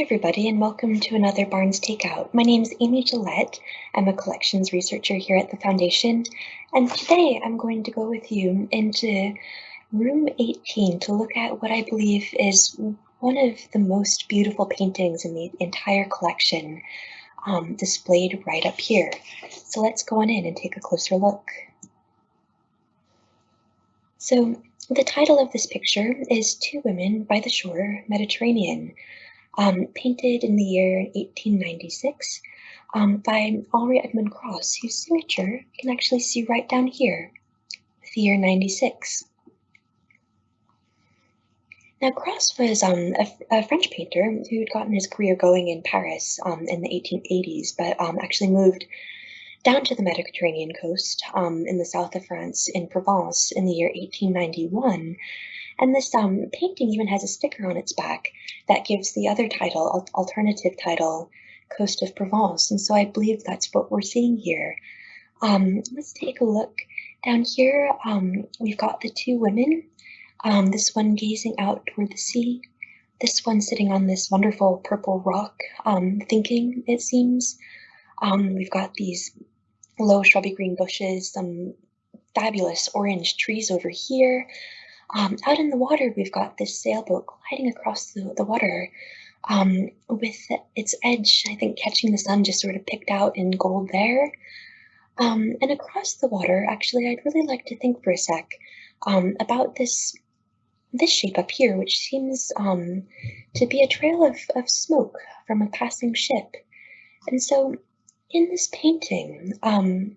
everybody, and welcome to another Barnes Takeout. My name is Amy Gillette. I'm a collections researcher here at the Foundation, and today I'm going to go with you into room 18 to look at what I believe is one of the most beautiful paintings in the entire collection, um, displayed right up here. So let's go on in and take a closer look. So the title of this picture is Two Women by the Shore, Mediterranean um, painted in the year 1896 um, by Henri Edmond Cross, whose signature you can actually see right down here, the year 96. Now, Cross was um, a, a, French painter who'd gotten his career going in Paris um, in the 1880s, but um, actually moved down to the Mediterranean coast um, in the south of France in Provence in the year 1891 and this um, painting even has a sticker on its back that gives the other title, alternative title, Coast of Provence. And so I believe that's what we're seeing here. Um, let's take a look. Down here, um, we've got the two women, um, this one gazing out toward the sea, this one sitting on this wonderful purple rock, um, thinking, it seems. Um, we've got these low shrubby green bushes, some fabulous orange trees over here. Um, out in the water, we've got this sailboat gliding across the, the water um, with its edge, I think, catching the sun just sort of picked out in gold there. Um, and across the water, actually, I'd really like to think for a sec um, about this this shape up here, which seems um, to be a trail of, of smoke from a passing ship. And so in this painting, um,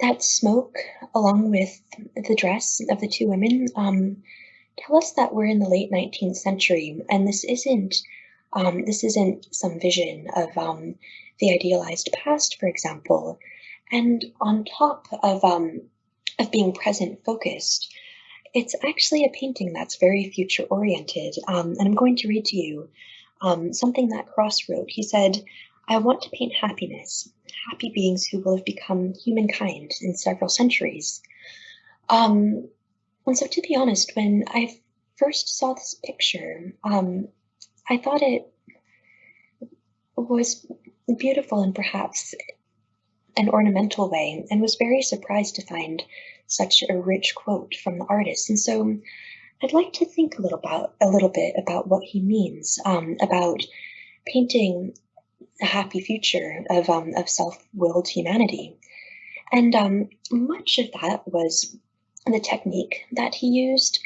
that smoke, along with the dress of the two women, um, tell us that we're in the late 19th century, and this isn't um, this isn't some vision of um, the idealized past, for example. And on top of um, of being present focused, it's actually a painting that's very future oriented. Um, and I'm going to read to you um, something that Cross wrote. He said, I want to paint happiness, happy beings who will have become humankind in several centuries. Um, and so, to be honest, when I first saw this picture, um, I thought it was beautiful in perhaps an ornamental way, and was very surprised to find such a rich quote from the artist. And so, I'd like to think a little about a little bit about what he means um, about painting a happy future of um, of self-willed humanity. And um, much of that was the technique that he used.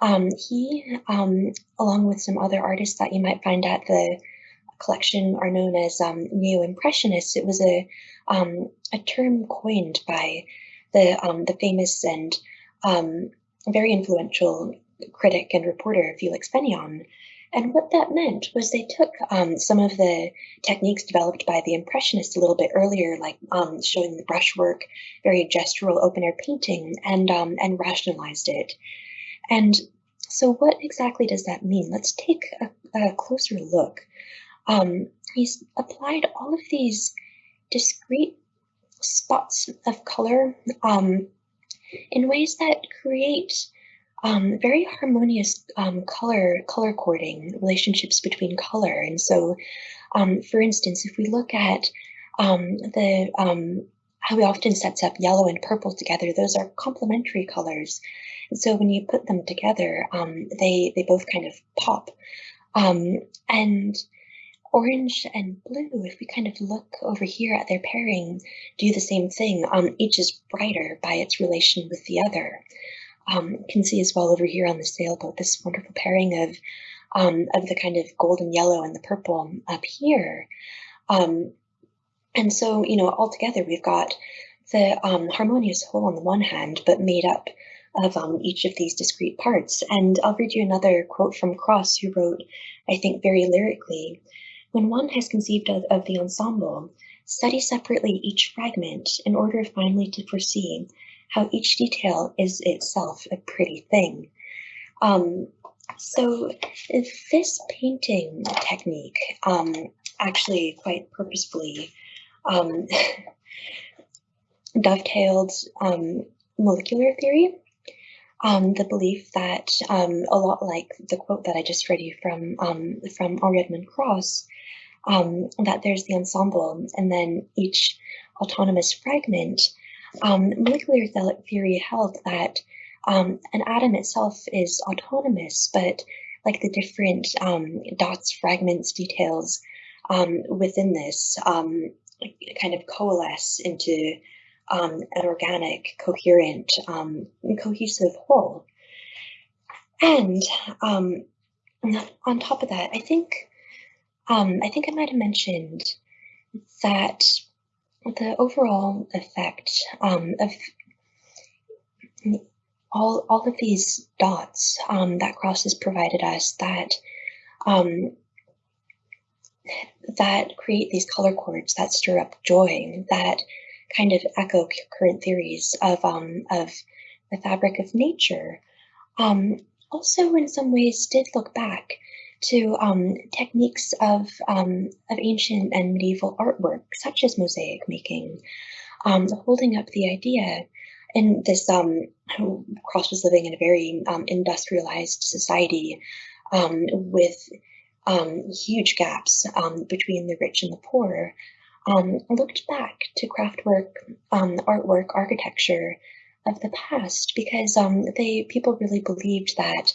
Um, he, um, along with some other artists that you might find at the collection, are known as um, neo-impressionists. It was a um, a term coined by the the famous and very influential critic and reporter Felix Fénéon, and what that meant was they took um, some of the techniques developed by the Impressionists a little bit earlier, like um, showing the brushwork, very gestural open air painting, and um, and rationalized it. And so, what exactly does that mean? Let's take a, a closer look. Um, he's applied all of these discrete spots of color um, in ways that create um, very harmonious um, color color coding relationships between color. And so, um, for instance, if we look at um, the um, how he often sets up yellow and purple together, those are complementary colors. And so when you put them together, um, they they both kind of pop. and orange and blue, if we kind of look over here at their pairing, do the same thing. each is brighter by its relation with the other um, can see as well over here on the sailboat, this wonderful pairing of um, of the kind of golden yellow and the purple up here. Um, and so, you know, all together we've got the um, harmonious whole on the one hand, but made up of um, each of these discrete parts. And I'll read you another quote from Cross, who wrote, I think very lyrically, when one has conceived of, of the ensemble, study separately each fragment in order finally to foresee how each detail is itself a pretty thing. Um, so this painting technique, um, actually quite purposefully, um, dovetailed um, molecular theory. um, the belief that um, a lot like the quote that I just read you from from Henri Edmond Cross, that there's the ensemble and then each autonomous fragment. Um, molecular theory held that um, an atom itself is autonomous, but like the different dots, fragments, details within this kind of coalesce into um, an organic, coherent, um, cohesive whole. And um, on top of that, I think um, I think I might have mentioned that the overall effect um, of all all of these dots um, that Cross has provided us that that create these color chords that stir up joy that kind of echo current theories of um, of the fabric of nature. Um, also, in some ways, did look back to um, techniques of um, of ancient and medieval artwork, such as mosaic making, um, holding up the idea. And this um, Cross was living in a very industrialized society with huge gaps between the rich and the poor um, looked back to craftwork, um, artwork, architecture of the past because um, they people really believed that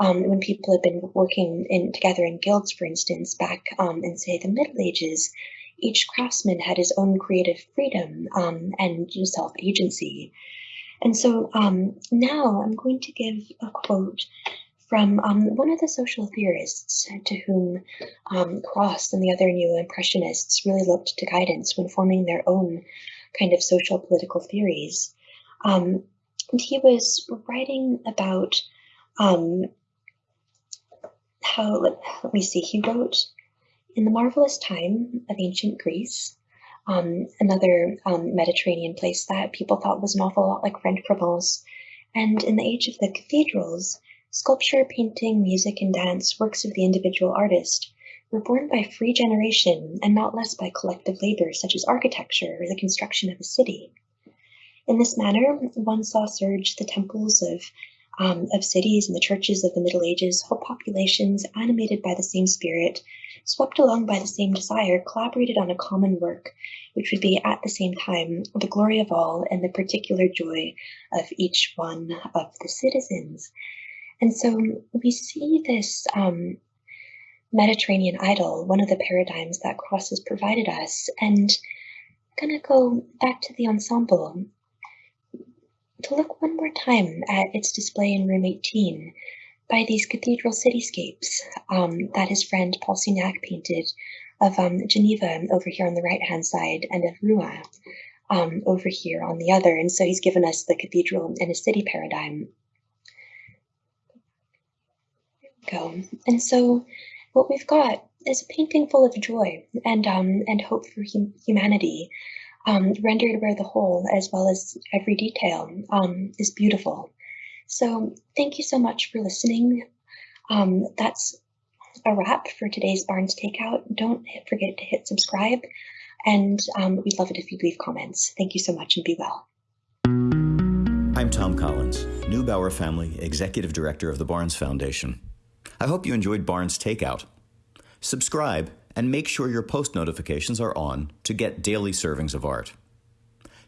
um, when people had been working in together in guilds, for instance, back um, in say the Middle Ages, each craftsman had his own creative freedom um, and self agency. And so now I'm going to give a quote from um, one of the social theorists to whom um, Cross and the other neo-Impressionists really looked to guidance when forming their own kind of social political theories. Um, and he was writing about um, how, let, let, me see, he wrote in the marvelous time of ancient Greece, um, another um, Mediterranean place that people thought was an awful lot like French Provence, and in the age of the cathedrals, Sculpture, painting, music, and dance, works of the individual artist, were born by free generation and not less by collective labor such as architecture or the construction of a city. In this manner, one saw surge the temples of, um, of cities and the churches of the Middle Ages, whole populations animated by the same spirit, swept along by the same desire, collaborated on a common work, which would be at the same time the glory of all and the particular joy of each one of the citizens. And so we see this um, Mediterranean idyll, one of the paradigms that Cross has provided us. And I'm going to go back to the ensemble to look one more time at its display in room 18 by these cathedral cityscapes um, that his friend Paul Signac painted of um, Geneva over here on the right hand side and of Rouen um, over here on the other. And so he's given us the cathedral and a city paradigm go. And so what we've got is a painting full of joy and um, and hope for hum humanity, um, rendered where the whole, as well as every detail, um, is beautiful. So thank you so much for listening. Um, that's a wrap for today's Barnes Takeout. Don't forget to hit subscribe, and um, we'd love it if you'd leave comments. Thank you so much and be well. I'm Thom Collins, Neubauer Family Executive Director of the Barnes Foundation. I hope you enjoyed Barnes Takeout. Subscribe and make sure your post notifications are on to get daily servings of art.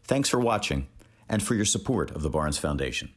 Thanks for watching and for your support of the Barnes Foundation.